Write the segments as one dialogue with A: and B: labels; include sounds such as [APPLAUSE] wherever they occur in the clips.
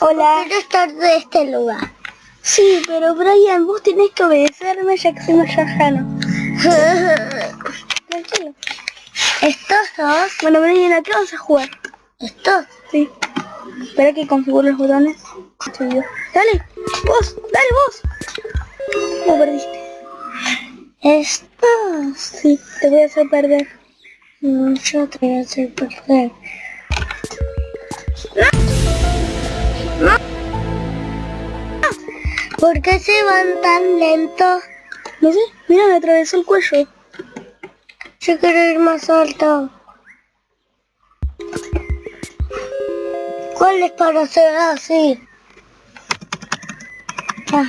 A: Hola.
B: Quiero estar de este lugar.
A: Sí, pero Brian, vos tenés que obedecerme ya que soy Mayajano. [LAUGHS] Tranquilo.
B: Estos dos,
A: Bueno, Brian, ¿a qué vamos a jugar?
B: estos,
A: Sí. Espera que configure los botones. Yo. Dale, vos, dale vos. No perdiste.
B: estos.
A: Sí, te voy a hacer perder.
B: Yo te voy a hacer perder. ¿Por qué se van tan lentos?
A: No sé, mira, me atravesó el cuello.
B: Yo quiero ir más alto. ¿Cuál es para hacer así? Ah.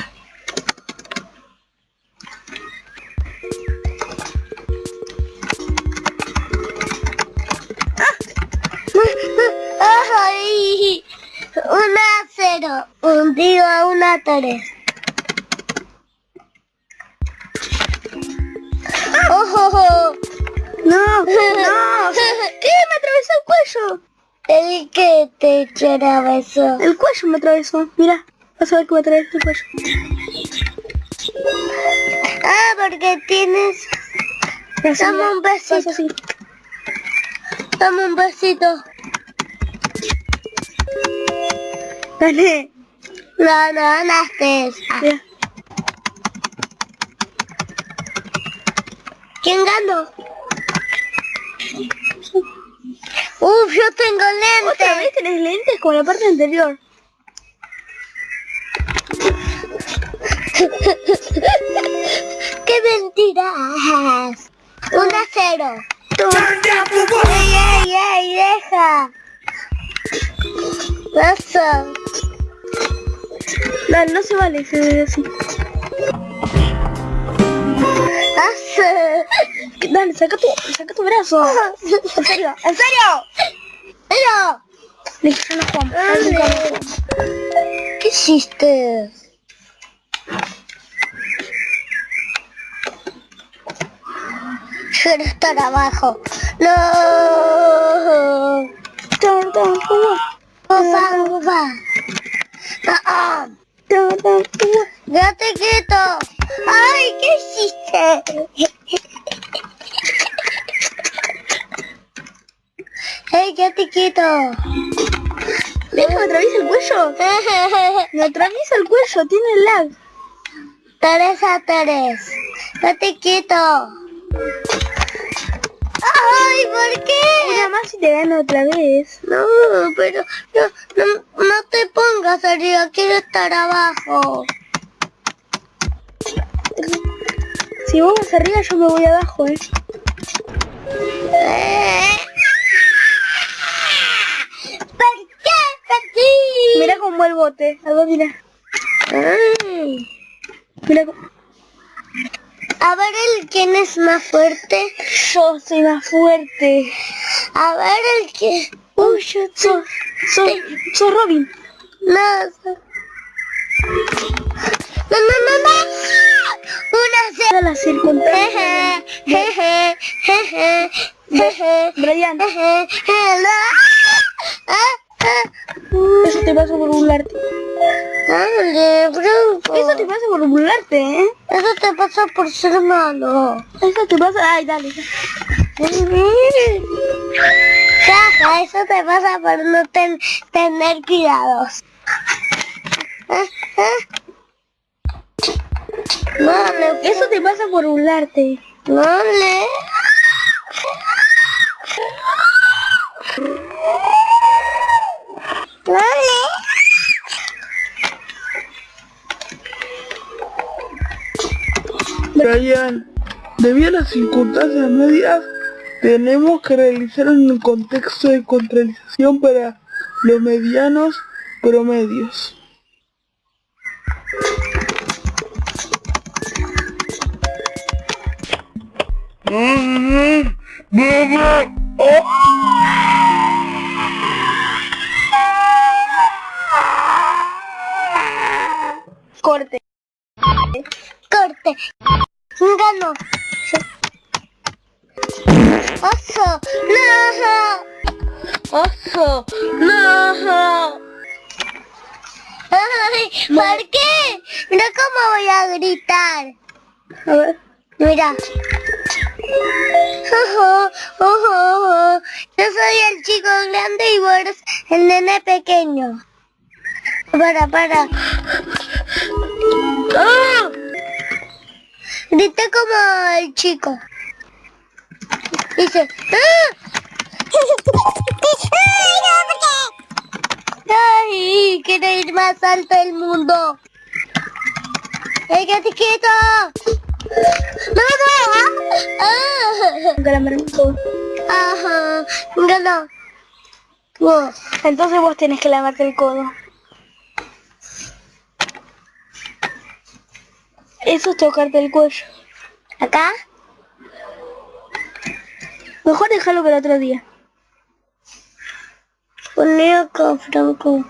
B: ¡Ay! Una cero, un digo una tres. ¡Ojo! [LAUGHS]
A: No, no. [LAUGHS] ¿Qué? Me atravesó el cuello.
B: El que te eso.
A: El cuello me atravesó. Mira, vas a ver que me atravesó el cuello.
B: Ah, porque tienes... Dame un besito.
A: así.
B: Dame un besito.
A: Dale.
B: No, no ganaste.
A: Mira.
B: ¿Quién ganó? Uf, yo tengo
A: Otra vez
B: lentes.
A: tenés lentes como la parte anterior. [LAUGHS]
B: ¡Qué mentiras! Un a cero. ¡Ey, ey, ey! ¡Deja! Eso.
A: Dale, no se vale se ve así. Dale, saca tu, saca tu brazo. [LAUGHS] En serio, en serio.
B: Pero,
A: Listo, no jugamos.
B: ¿qué hiciste? Quiero estar abajo. No.
A: Tan, uva.
B: Ufa, ufa. Ah,
A: Tan, tan, uva.
B: ya te quito. Ay, ¿qué hiciste? Hey, ya te quito.
A: Deja, me atraviesa el cuello. [LAUGHS] Me atraviesa el cuello, tiene lag.
B: Tres a tres. Ya
A: Y te gano otra vez.
B: No, pero no, no, no te pongas arriba, quiero estar abajo.
A: Si vos vas arriba, yo me voy abajo, eh.
B: ¿Por qué perdí?
A: Mira cómo el bote. A ver, mira.
B: Ay.
A: Mira cómo...
B: A ver el quién es más fuerte.
A: Yo soy más fuerte.
B: A ver el que. Uy, yo
A: Sos, sos, sos Robin.
B: No. No, no, no, no. Una
A: Mira la circunstancia.
B: Jeje, jeje, jeje, jeje,
A: Brian,
B: jeje, ah.
A: Eso te pasa por burlarte. Eso te pasa por burlarte, ¿eh?
B: Eso te pasa por ser malo.
A: Eso te pasa... Ay, dale.
B: Caja, eso te pasa por no ten- tener cuidados.
A: Eso te pasa por burlarte.
B: dale. Dale.
C: Brian, debido a las circunstancias medias, tenemos que realizar un contexto de contralización para los medianos promedios.
A: Corte.
B: Corte. Ganó. Oso. No.
A: Oso. No.
B: Ay, ¿Por qué? Mira cómo voy a gritar. Mira. Ojo, ojo, ojo. Yo soy el chico grande y vos el nene pequeño. Para, para.
A: ¡Ah!
B: Grita como el chico. Dice. ¡Ah! [LAUGHS] ¡Ay! Quiero ir más alto del mundo. ¡Ey, quieto! ¡No! ¡Ah! Ajá. Ganó.
A: Entonces vos tenés que lavarte el codo. Eso es tocarte el cuello.
B: ¿Acá?
A: Mejor dejarlo para otro día.
B: Poné acá, Franco.